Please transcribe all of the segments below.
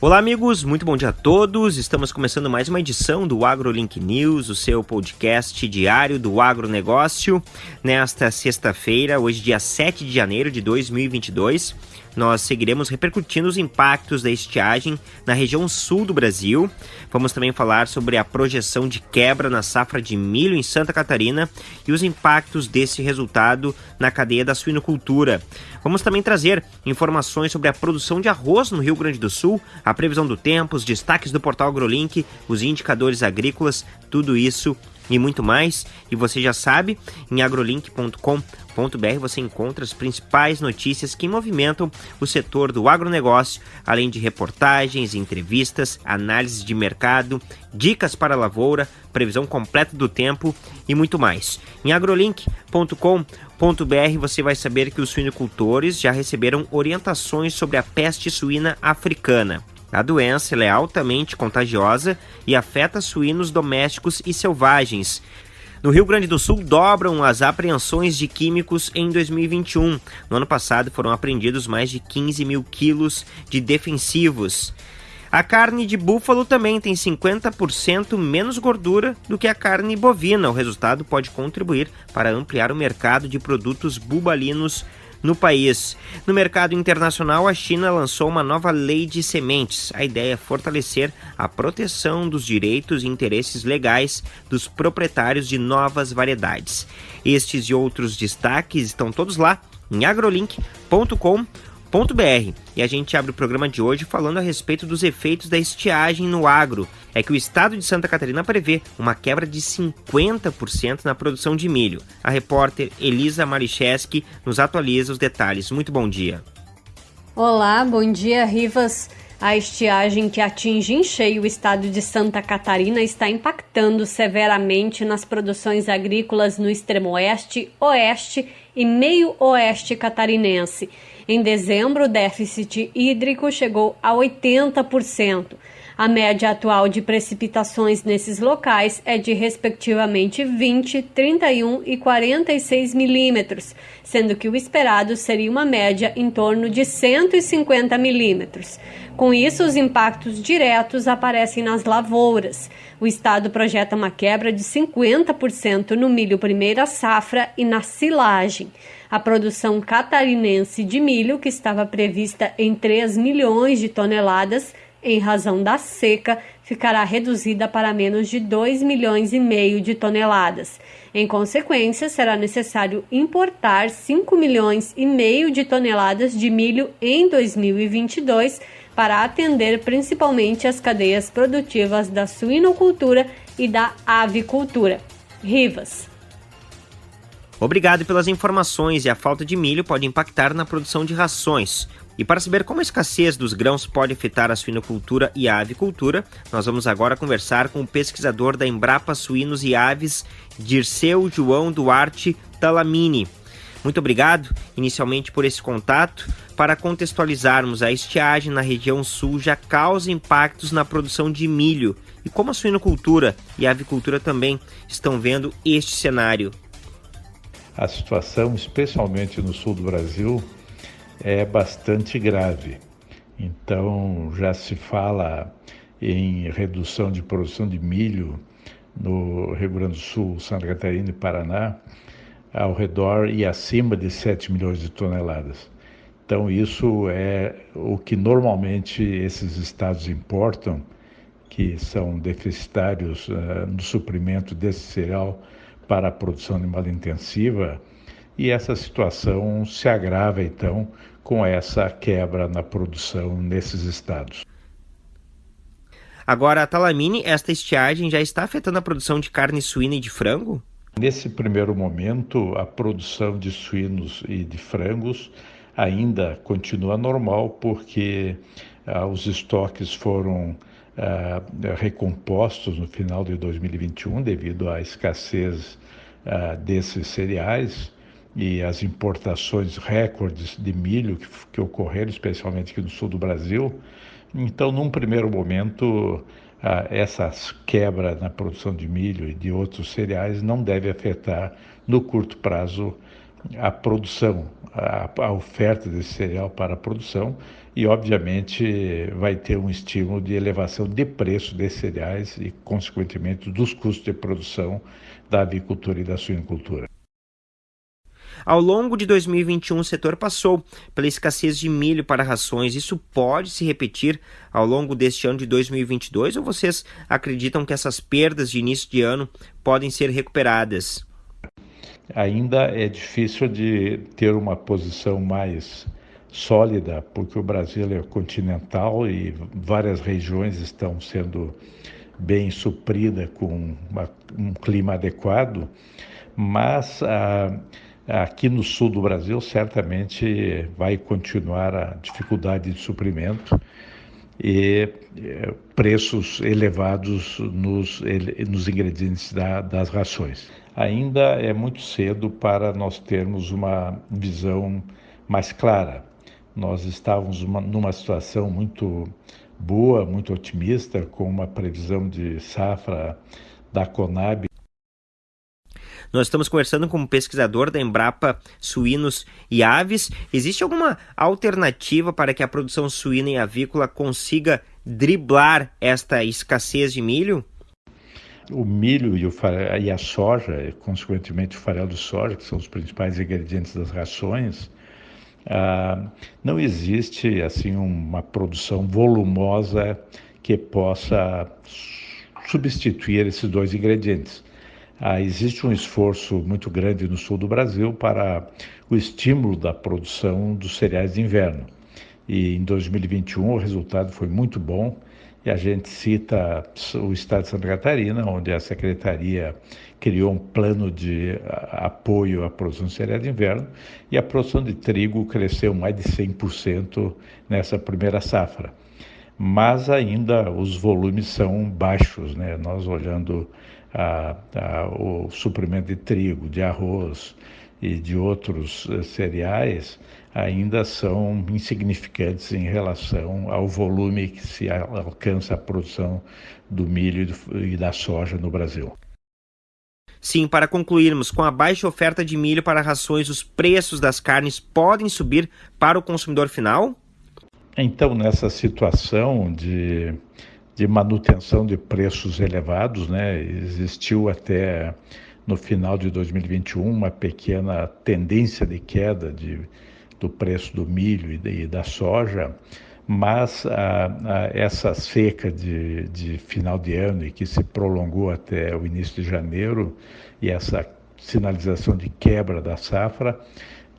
Olá, amigos, muito bom dia a todos. Estamos começando mais uma edição do AgroLink News, o seu podcast diário do agronegócio, nesta sexta-feira, hoje, dia 7 de janeiro de 2022 nós seguiremos repercutindo os impactos da estiagem na região sul do Brasil. Vamos também falar sobre a projeção de quebra na safra de milho em Santa Catarina e os impactos desse resultado na cadeia da suinocultura. Vamos também trazer informações sobre a produção de arroz no Rio Grande do Sul, a previsão do tempo, os destaques do portal AgroLink, os indicadores agrícolas, tudo isso e muito mais. E você já sabe, em agrolink.com.br você encontra as principais notícias que movimentam o setor do agronegócio, além de reportagens, entrevistas, análises de mercado, dicas para a lavoura, previsão completa do tempo e muito mais. Em agrolink.com.br você vai saber que os suinocultores já receberam orientações sobre a peste suína africana. A doença é altamente contagiosa e afeta suínos domésticos e selvagens. No Rio Grande do Sul, dobram as apreensões de químicos em 2021. No ano passado, foram apreendidos mais de 15 mil quilos de defensivos. A carne de búfalo também tem 50% menos gordura do que a carne bovina. O resultado pode contribuir para ampliar o mercado de produtos bubalinos no país. No mercado internacional, a China lançou uma nova lei de sementes. A ideia é fortalecer a proteção dos direitos e interesses legais dos proprietários de novas variedades. Estes e outros destaques estão todos lá em agrolink.com.br br E a gente abre o programa de hoje falando a respeito dos efeitos da estiagem no agro. É que o estado de Santa Catarina prevê uma quebra de 50% na produção de milho. A repórter Elisa Maricheski nos atualiza os detalhes. Muito bom dia. Olá, bom dia, Rivas. A estiagem que atinge em cheio o estado de Santa Catarina está impactando severamente nas produções agrícolas no extremo oeste, oeste e meio oeste catarinense. Em dezembro, o déficit hídrico chegou a 80%. A média atual de precipitações nesses locais é de respectivamente 20, 31 e 46 milímetros, sendo que o esperado seria uma média em torno de 150 milímetros. Com isso, os impactos diretos aparecem nas lavouras. O Estado projeta uma quebra de 50% no milho primeira safra e na silagem. A produção catarinense de milho, que estava prevista em 3 milhões de toneladas, em razão da seca, ficará reduzida para menos de 2 milhões e meio de toneladas. Em consequência, será necessário importar 5 milhões e meio de toneladas de milho em 2022 para atender principalmente as cadeias produtivas da suinocultura e da avicultura. Rivas. Obrigado pelas informações e a falta de milho pode impactar na produção de rações. E para saber como a escassez dos grãos pode afetar a suinocultura e a avicultura, nós vamos agora conversar com o pesquisador da Embrapa Suínos e Aves, Dirceu João Duarte Talamini. Muito obrigado, inicialmente, por esse contato. Para contextualizarmos, a estiagem na região sul já causa impactos na produção de milho. E como a suinocultura e a avicultura também estão vendo este cenário? A situação, especialmente no sul do Brasil, é bastante grave. Então, já se fala em redução de produção de milho no Rio Grande do Sul, Santa Catarina e Paraná, ao redor e acima de 7 milhões de toneladas. Então, isso é o que normalmente esses estados importam, que são deficitários uh, no suprimento desse cereal para a produção animal intensiva, e essa situação se agrava então com essa quebra na produção nesses estados. Agora, a Talamine, esta estiagem já está afetando a produção de carne suína e de frango? Nesse primeiro momento, a produção de suínos e de frangos ainda continua normal, porque ah, os estoques foram ah, recompostos no final de 2021 devido à escassez ah, desses cereais e as importações recordes de milho que, que ocorreram, especialmente aqui no sul do Brasil. Então, num primeiro momento, ah, essa quebra na produção de milho e de outros cereais não deve afetar no curto prazo a produção, a, a oferta desse cereal para a produção e, obviamente, vai ter um estímulo de elevação de preço desses cereais e, consequentemente, dos custos de produção da avicultura e da suinocultura. Ao longo de 2021, o setor passou pela escassez de milho para rações. Isso pode se repetir ao longo deste ano de 2022 ou vocês acreditam que essas perdas de início de ano podem ser recuperadas? Ainda é difícil de ter uma posição mais sólida, porque o Brasil é continental e várias regiões estão sendo bem supridas com uma, um clima adequado, mas ah, aqui no sul do Brasil certamente vai continuar a dificuldade de suprimento e eh, preços elevados nos, nos ingredientes da, das rações. Ainda é muito cedo para nós termos uma visão mais clara. Nós estávamos uma, numa situação muito boa, muito otimista, com uma previsão de safra da Conab nós estamos conversando com um pesquisador da Embrapa Suínos e Aves. Existe alguma alternativa para que a produção suína e avícola consiga driblar esta escassez de milho? O milho e, o farelo, e a soja, consequentemente o farelo de soja, que são os principais ingredientes das rações, ah, não existe assim uma produção volumosa que possa substituir esses dois ingredientes. Ah, existe um esforço muito grande no sul do Brasil para o estímulo da produção dos cereais de inverno. E em 2021 o resultado foi muito bom. E a gente cita o estado de Santa Catarina, onde a secretaria criou um plano de apoio à produção de cereais de inverno e a produção de trigo cresceu mais de 100% nessa primeira safra. Mas ainda os volumes são baixos, né? Nós olhando a, a, o suprimento de trigo, de arroz e de outros uh, cereais ainda são insignificantes em relação ao volume que se alcança a produção do milho e da soja no Brasil. Sim, para concluirmos, com a baixa oferta de milho para rações, os preços das carnes podem subir para o consumidor final? Então, nessa situação de de manutenção de preços elevados, né? Existiu até no final de 2021 uma pequena tendência de queda de, do preço do milho e, de, e da soja, mas a, a, essa seca de, de final de ano e que se prolongou até o início de janeiro e essa sinalização de quebra da safra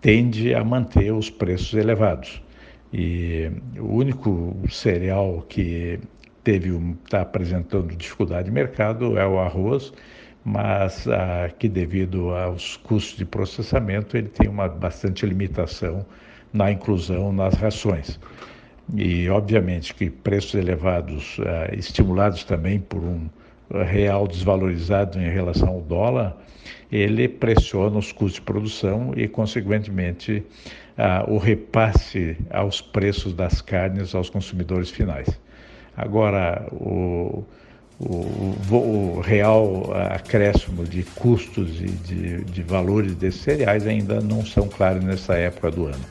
tende a manter os preços elevados. E o único cereal que teve está apresentando dificuldade de mercado é o arroz, mas ah, que devido aos custos de processamento ele tem uma bastante limitação na inclusão nas rações. E obviamente que preços elevados, ah, estimulados também por um real desvalorizado em relação ao dólar, ele pressiona os custos de produção e, consequentemente, ah, o repasse aos preços das carnes aos consumidores finais. Agora, o, o, o, real acréscimo de custos e de, de valores desses cereais ainda não são claros nessa época do ano.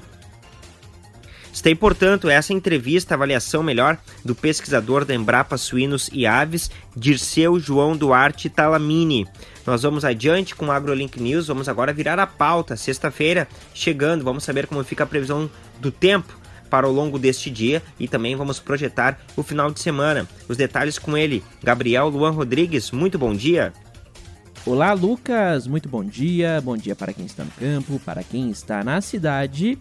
Está, portanto, essa entrevista, avaliação melhor do pesquisador da Embrapa Suínos e Aves, Dirceu João Duarte Talamini. Nós vamos adiante com o AgroLink News, vamos agora virar a pauta. Sexta-feira chegando, vamos saber como fica a previsão do tempo para o longo deste dia e também vamos projetar o final de semana. Os detalhes com ele, Gabriel Luan Rodrigues. Muito bom dia. Olá, Lucas. Muito bom dia. Bom dia para quem está no campo, para quem está na cidade.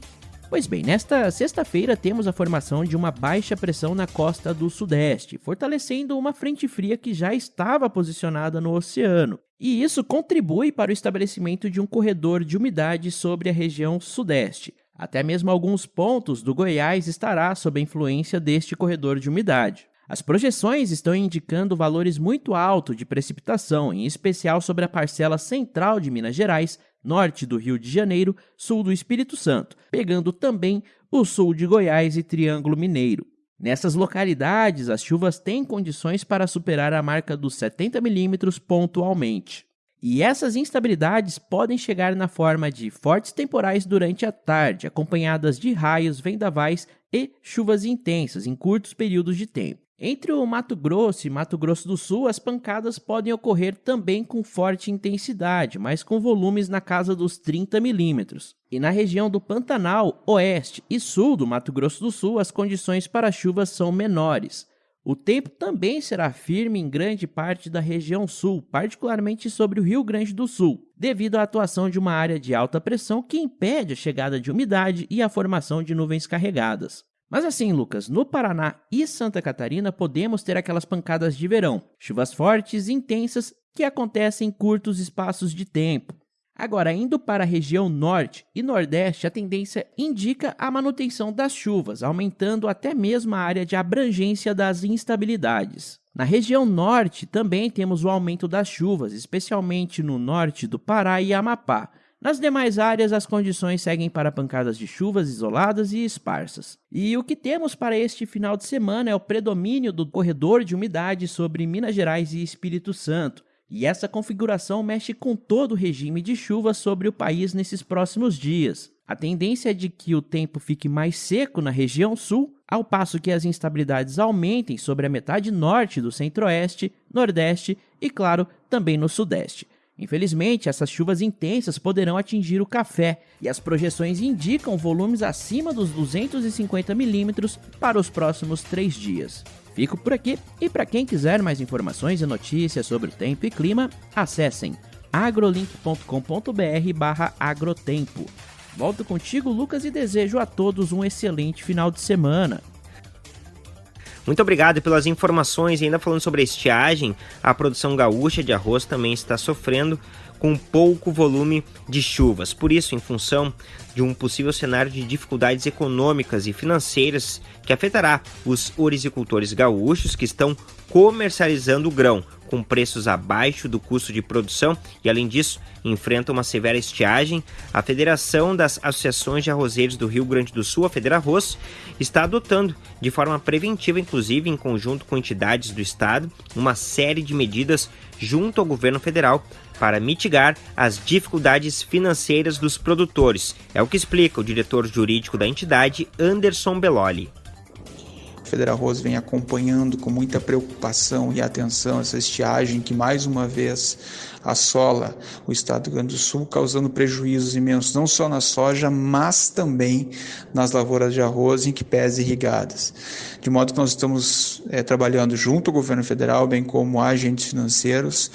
Pois bem, nesta sexta-feira temos a formação de uma baixa pressão na costa do Sudeste, fortalecendo uma frente fria que já estava posicionada no oceano. E isso contribui para o estabelecimento de um corredor de umidade sobre a região Sudeste. Até mesmo alguns pontos do Goiás estará sob a influência deste corredor de umidade. As projeções estão indicando valores muito altos de precipitação, em especial sobre a parcela central de Minas Gerais, norte do Rio de Janeiro, sul do Espírito Santo, pegando também o sul de Goiás e Triângulo Mineiro. Nessas localidades, as chuvas têm condições para superar a marca dos 70 milímetros pontualmente. E essas instabilidades podem chegar na forma de fortes temporais durante a tarde, acompanhadas de raios, vendavais e chuvas intensas em curtos períodos de tempo. Entre o Mato Grosso e Mato Grosso do Sul, as pancadas podem ocorrer também com forte intensidade, mas com volumes na casa dos 30 milímetros. E na região do Pantanal, oeste e sul do Mato Grosso do Sul, as condições para chuvas são menores. O tempo também será firme em grande parte da região sul, particularmente sobre o Rio Grande do Sul, devido à atuação de uma área de alta pressão que impede a chegada de umidade e a formação de nuvens carregadas. Mas assim, Lucas, no Paraná e Santa Catarina podemos ter aquelas pancadas de verão, chuvas fortes e intensas que acontecem em curtos espaços de tempo. Agora, indo para a região norte e nordeste, a tendência indica a manutenção das chuvas, aumentando até mesmo a área de abrangência das instabilidades. Na região norte também temos o aumento das chuvas, especialmente no norte do Pará e Amapá, nas demais áreas, as condições seguem para pancadas de chuvas isoladas e esparsas. E o que temos para este final de semana é o predomínio do corredor de umidade sobre Minas Gerais e Espírito Santo. E essa configuração mexe com todo o regime de chuva sobre o país nesses próximos dias. A tendência é de que o tempo fique mais seco na região sul, ao passo que as instabilidades aumentem sobre a metade norte do centro-oeste, nordeste e, claro, também no sudeste. Infelizmente, essas chuvas intensas poderão atingir o café e as projeções indicam volumes acima dos 250 milímetros para os próximos três dias. Fico por aqui e para quem quiser mais informações e notícias sobre o tempo e clima, acessem agrolink.com.br/agrotempo. Volto contigo, Lucas, e desejo a todos um excelente final de semana. Muito obrigado pelas informações. E ainda falando sobre a estiagem, a produção gaúcha de arroz também está sofrendo com pouco volume de chuvas. Por isso, em função de um possível cenário de dificuldades econômicas e financeiras que afetará os orizicultores gaúchos que estão comercializando o grão com preços abaixo do custo de produção e, além disso, enfrenta uma severa estiagem, a Federação das Associações de Arrozeiros do Rio Grande do Sul, a Federarroz, está adotando, de forma preventiva, inclusive em conjunto com entidades do Estado, uma série de medidas junto ao governo federal para mitigar as dificuldades financeiras dos produtores. É o que explica o diretor jurídico da entidade, Anderson Belloli. Federal Rose vem acompanhando com muita preocupação e atenção essa estiagem que mais uma vez assola o estado do Rio Grande do Sul, causando prejuízos imensos não só na soja, mas também nas lavouras de arroz em que pés irrigadas. De modo que nós estamos é, trabalhando junto ao governo federal, bem como agentes financeiros,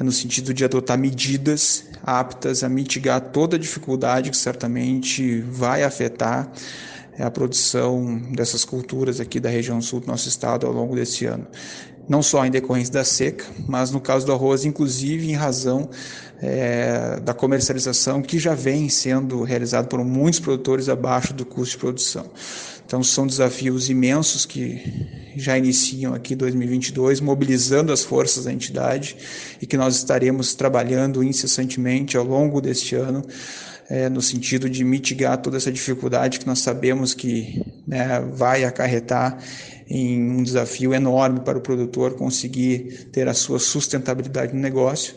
é, no sentido de adotar medidas aptas a mitigar toda a dificuldade que certamente vai afetar a produção dessas culturas aqui da região sul do nosso estado ao longo desse ano. Não só em decorrência da seca, mas no caso do arroz, inclusive em razão é, da comercialização que já vem sendo realizado por muitos produtores abaixo do custo de produção. Então são desafios imensos que já iniciam aqui 2022, mobilizando as forças da entidade e que nós estaremos trabalhando incessantemente ao longo deste ano é, no sentido de mitigar toda essa dificuldade que nós sabemos que né, vai acarretar em um desafio enorme para o produtor conseguir ter a sua sustentabilidade no negócio.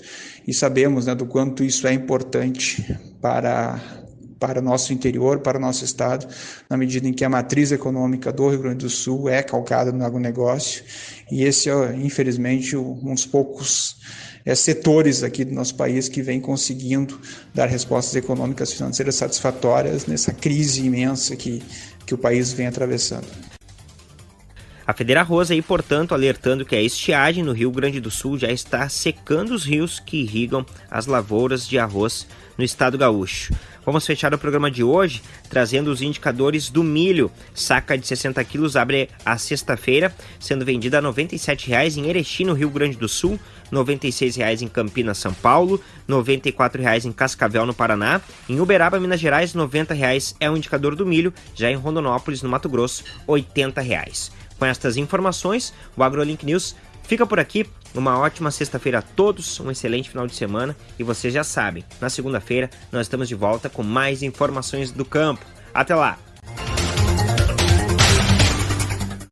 E sabemos né, do quanto isso é importante para para o nosso interior, para o nosso estado, na medida em que a matriz econômica do Rio Grande do Sul é calcada no agronegócio, e esse é, infelizmente, um dos poucos é, setores aqui do nosso país que vem conseguindo dar respostas econômicas financeiras satisfatórias nessa crise imensa que, que o país vem atravessando. A Federa Rosa aí, portanto, alertando que a estiagem no Rio Grande do Sul já está secando os rios que irrigam as lavouras de arroz no estado gaúcho. Vamos fechar o programa de hoje trazendo os indicadores do milho. Saca de 60 quilos abre a sexta-feira, sendo vendida a R$ 97,00 em Erechim, no Rio Grande do Sul, R$ 96,00 em Campinas, São Paulo, R$ 94,00 em Cascavel, no Paraná. Em Uberaba, Minas Gerais, R$ 90,00 é o indicador do milho. Já em Rondonópolis, no Mato Grosso, R$ 80,00. Com estas informações, o AgroLink News fica por aqui. Uma ótima sexta-feira a todos, um excelente final de semana e vocês já sabem, na segunda-feira nós estamos de volta com mais informações do campo. Até lá!